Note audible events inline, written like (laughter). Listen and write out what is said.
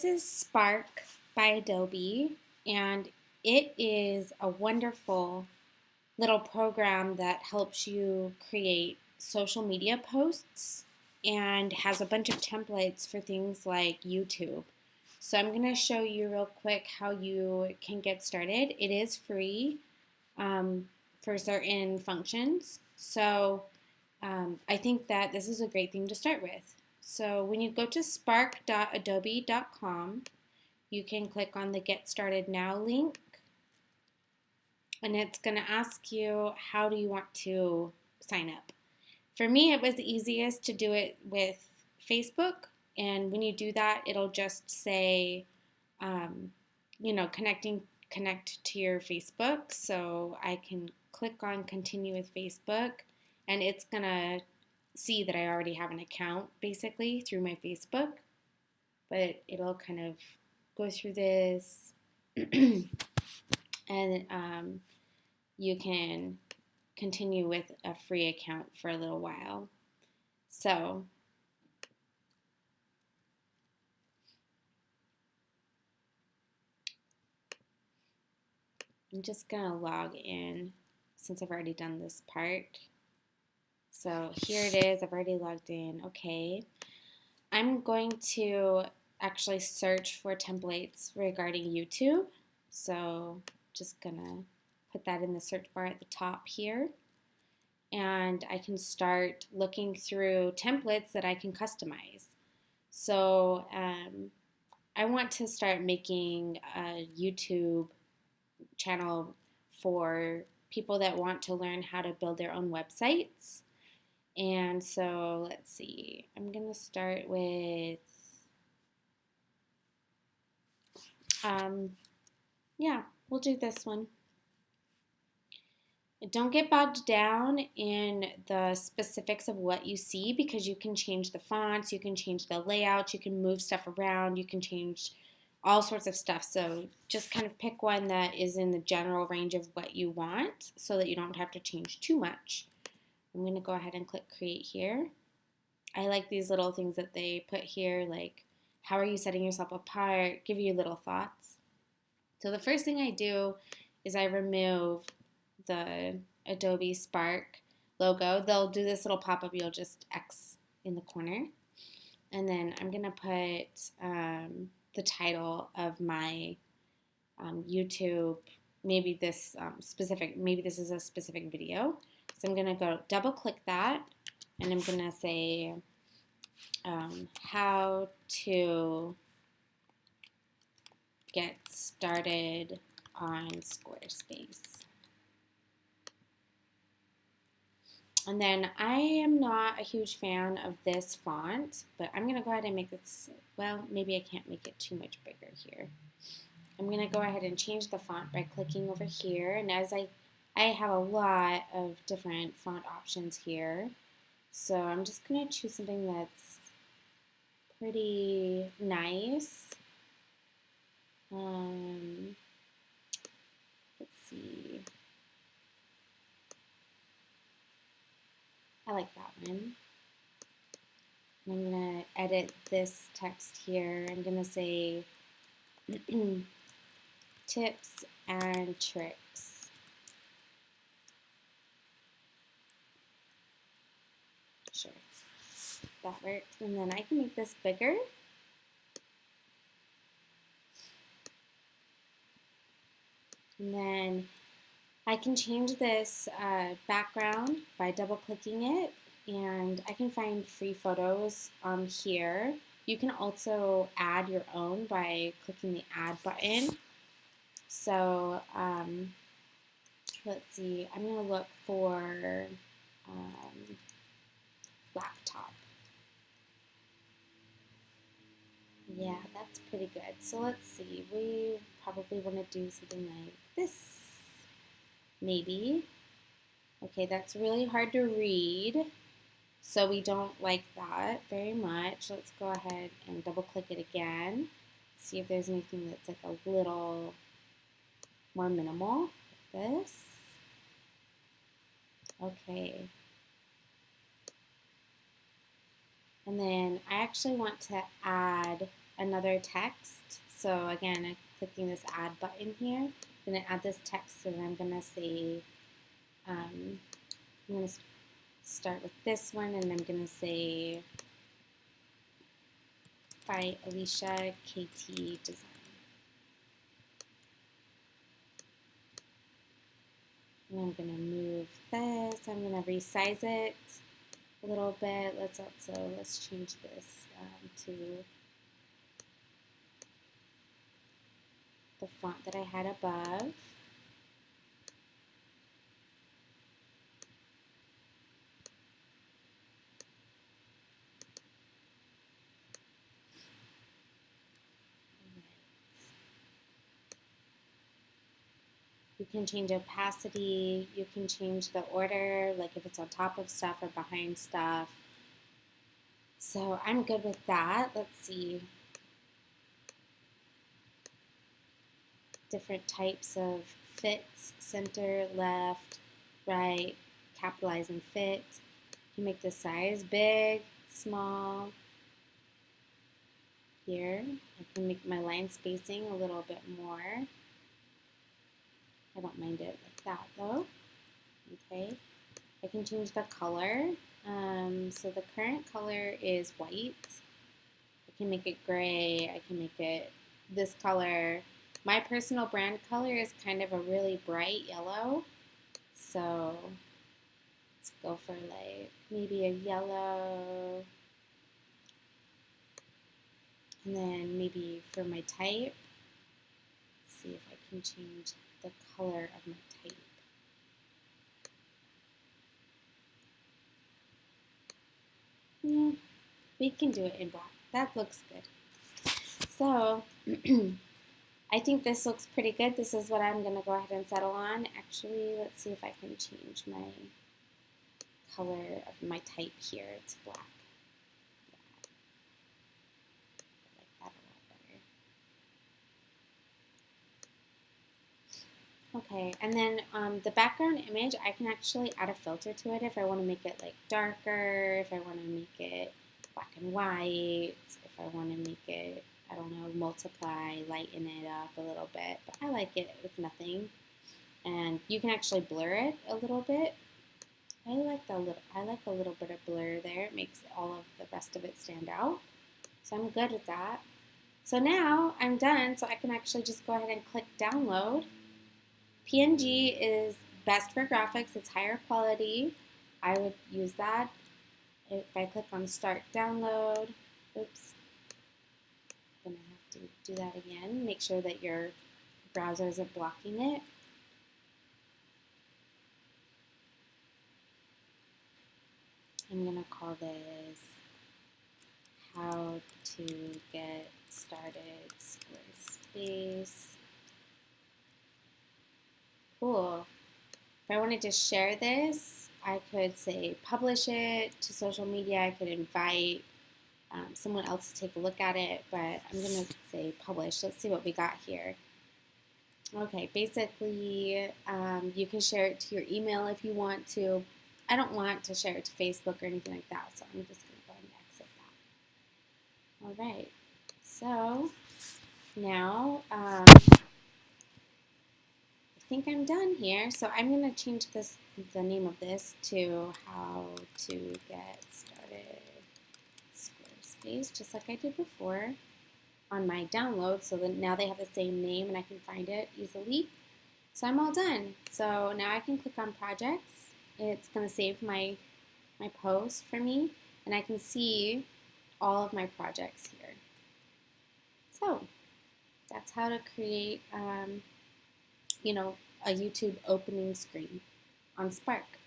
This is Spark by Adobe, and it is a wonderful little program that helps you create social media posts and has a bunch of templates for things like YouTube. So I'm going to show you real quick how you can get started. It is free um, for certain functions. So um, I think that this is a great thing to start with. So when you go to spark.adobe.com, you can click on the Get Started Now link. And it's going to ask you how do you want to sign up. For me, it was the easiest to do it with Facebook. And when you do that, it'll just say, um, you know, connecting connect to your Facebook. So I can click on continue with Facebook and it's going to see that I already have an account basically through my Facebook, but it'll kind of go through this (clears throat) and um, you can continue with a free account for a little while. So I'm just going to log in since I've already done this part. So here it is. I've already logged in. Okay. I'm going to actually search for templates regarding YouTube. So just gonna put that in the search bar at the top here. And I can start looking through templates that I can customize. So um, I want to start making a YouTube channel for people that want to learn how to build their own websites. And so let's see, I'm going to start with, um, yeah, we'll do this one. Don't get bogged down in the specifics of what you see because you can change the fonts, you can change the layouts, you can move stuff around, you can change all sorts of stuff. So just kind of pick one that is in the general range of what you want so that you don't have to change too much. I'm going to go ahead and click create here. I like these little things that they put here like how are you setting yourself apart, give you little thoughts. So the first thing I do is I remove the Adobe Spark logo. They'll do this little pop-up, you'll just X in the corner. And then I'm going to put um, the title of my um, YouTube, maybe this um, specific, maybe this is a specific video. So I'm going to go double click that and I'm going to say um, how to get started on Squarespace. And then I am not a huge fan of this font, but I'm going to go ahead and make this, well, maybe I can't make it too much bigger here. I'm going to go ahead and change the font by clicking over here. And as I I have a lot of different font options here. So I'm just going to choose something that's pretty nice. Um, let's see. I like that one. I'm going to edit this text here. I'm going to say (clears throat) tips and tricks. Sure, that works. And then I can make this bigger. And then I can change this uh, background by double clicking it and I can find free photos um, here. You can also add your own by clicking the add button. So um, let's see, I'm going to look for um, laptop. Yeah, that's pretty good. So let's see, we probably want to do something like this, maybe. Okay, that's really hard to read, so we don't like that very much. Let's go ahead and double click it again. See if there's anything that's like a little more minimal, like this. Okay, and then I actually want to add another text. So again, I'm clicking this add button here. I'm going to add this text and I'm going to say, um, I'm going to start with this one and I'm going to say by Alicia KT Design. And I'm going to move this. I'm going to resize it a little bit. Let's also, let's change this um, to the font that I had above. You can change opacity, you can change the order, like if it's on top of stuff or behind stuff. So I'm good with that. Let's see. Different types of fits, center, left, right, capitalize and fit. You make the size big, small. Here, I can make my line spacing a little bit more. I don't mind it like that though. Okay, I can change the color. Um, so the current color is white. I can make it gray. I can make it this color. My personal brand color is kind of a really bright yellow. So let's go for like maybe a yellow. And then maybe for my type, let's see if I can change the color of my tape. Yeah, we can do it in black. That looks good. So, (clears throat) I think this looks pretty good. This is what I'm going to go ahead and settle on. Actually, let's see if I can change my color of my type here to black. Okay, and then um, the background image, I can actually add a filter to it if I want to make it like darker, if I want to make it black and white, if I want to make it, I don't know, multiply, lighten it up a little bit. But I like it with nothing. And you can actually blur it a little bit. I like the little, I like a little bit of blur there. It makes all of the rest of it stand out. So I'm good with that. So now I'm done, so I can actually just go ahead and click download. PNG is best for graphics. It's higher quality. I would use that. If I click on Start Download, oops, I'm going to have to do that again. Make sure that your browser isn't blocking it. I'm going to call this How to Get Started Squarespace cool. If I wanted to share this, I could say publish it to social media. I could invite um, someone else to take a look at it, but I'm going to say publish. Let's see what we got here. Okay, basically, um, you can share it to your email if you want to. I don't want to share it to Facebook or anything like that, so I'm just going to go ahead and exit that. All right, so now um, think I'm done here. So I'm going to change this the name of this to how to get started Squarespace, just like I did before on my download. So that now they have the same name and I can find it easily. So I'm all done. So now I can click on projects. It's going to save my, my post for me and I can see all of my projects here. So that's how to create um, you know, a YouTube opening screen on Spark.